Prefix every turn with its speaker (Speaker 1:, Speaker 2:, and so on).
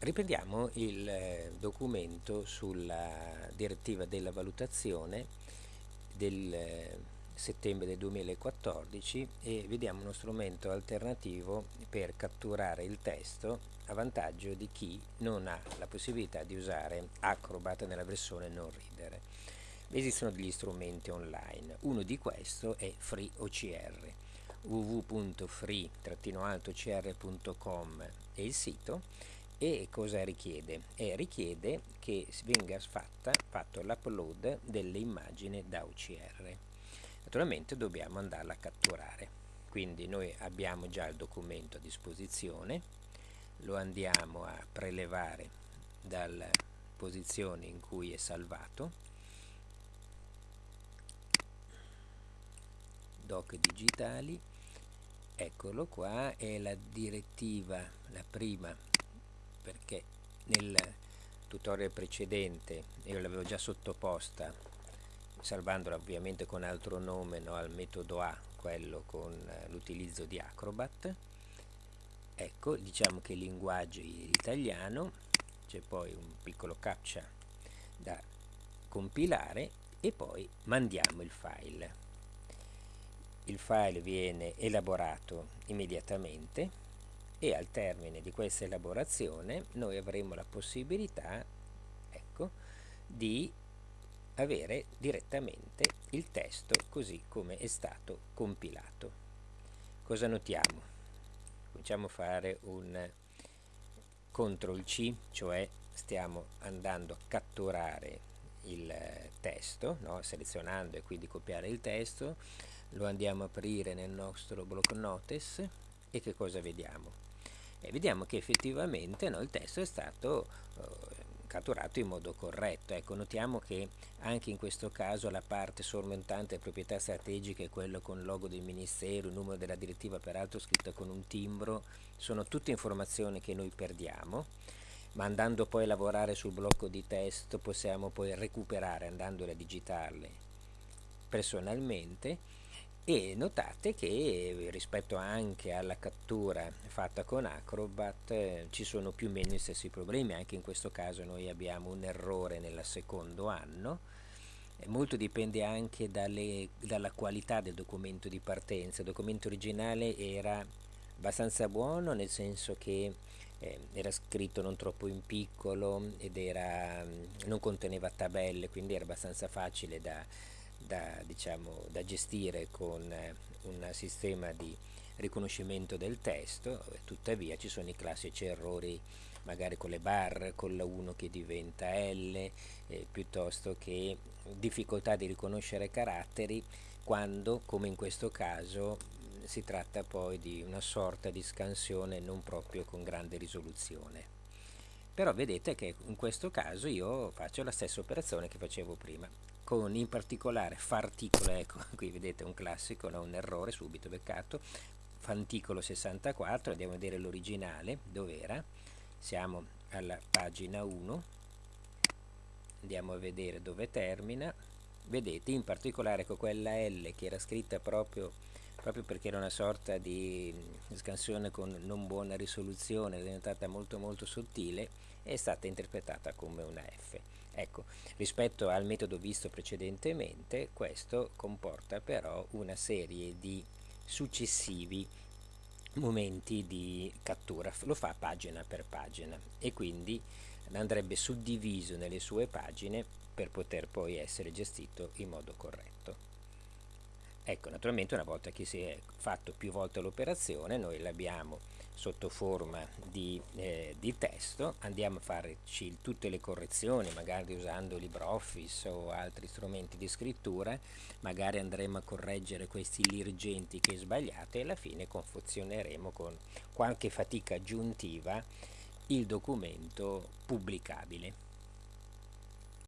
Speaker 1: Riprendiamo il eh, documento sulla direttiva della valutazione del eh, settembre del 2014 e vediamo uno strumento alternativo per catturare il testo a vantaggio di chi non ha la possibilità di usare Acrobat nella versione non reader. Esistono degli strumenti online, uno di questo è FreeOCR www.free-ocr.com è il sito e cosa richiede? Eh, richiede che venga fatta, fatto l'upload delle immagini da OCR. Naturalmente dobbiamo andarla a catturare, quindi noi abbiamo già il documento a disposizione, lo andiamo a prelevare dalla posizione in cui è salvato, doc digitali, eccolo qua, è la direttiva, la prima perché nel tutorial precedente io l'avevo già sottoposta salvandola ovviamente con altro nome no, al metodo A quello con eh, l'utilizzo di Acrobat. Ecco diciamo che il linguaggio è italiano c'è poi un piccolo captcha da compilare e poi mandiamo il file. Il file viene elaborato immediatamente e al termine di questa elaborazione noi avremo la possibilità ecco, di avere direttamente il testo così come è stato compilato. Cosa notiamo? Cominciamo a fare un CTRL C, cioè stiamo andando a catturare il testo, no? selezionando e quindi copiare il testo, lo andiamo a aprire nel nostro block notice e che cosa vediamo? E vediamo che effettivamente no, il testo è stato eh, catturato in modo corretto. Ecco, notiamo che anche in questo caso la parte sormontante proprietà strategiche è quello con il logo del ministero, il numero della direttiva peraltro scritta con un timbro, sono tutte informazioni che noi perdiamo, ma andando poi a lavorare sul blocco di testo possiamo poi recuperare andandole a digitarle personalmente e notate che rispetto anche alla cattura fatta con Acrobat eh, ci sono più o meno gli stessi problemi, anche in questo caso noi abbiamo un errore nel secondo anno, e molto dipende anche dalle, dalla qualità del documento di partenza, il documento originale era abbastanza buono nel senso che eh, era scritto non troppo in piccolo ed era, non conteneva tabelle, quindi era abbastanza facile da da, diciamo, da gestire con eh, un sistema di riconoscimento del testo, tuttavia ci sono i classici errori magari con le barre, con la 1 che diventa L, eh, piuttosto che difficoltà di riconoscere caratteri quando, come in questo caso, si tratta poi di una sorta di scansione non proprio con grande risoluzione. Però vedete che in questo caso io faccio la stessa operazione che facevo prima con in particolare farticolo, ecco qui vedete un classico, no? un errore subito beccato, fanticolo 64, andiamo a vedere l'originale, dov'era? Siamo alla pagina 1, andiamo a vedere dove termina, vedete in particolare con quella L che era scritta proprio, proprio perché era una sorta di scansione con non buona risoluzione, è diventata molto molto sottile, è stata interpretata come una F. Ecco, rispetto al metodo visto precedentemente, questo comporta però una serie di successivi momenti di cattura, lo fa pagina per pagina e quindi andrebbe suddiviso nelle sue pagine per poter poi essere gestito in modo corretto. Ecco, naturalmente una volta che si è fatto più volte l'operazione, noi l'abbiamo sotto forma di, eh, di, testo, andiamo a farci tutte le correzioni, magari usando LibreOffice o altri strumenti di scrittura, magari andremo a correggere questi lirgenti che sbagliate e alla fine confezioneremo con qualche fatica aggiuntiva il documento pubblicabile.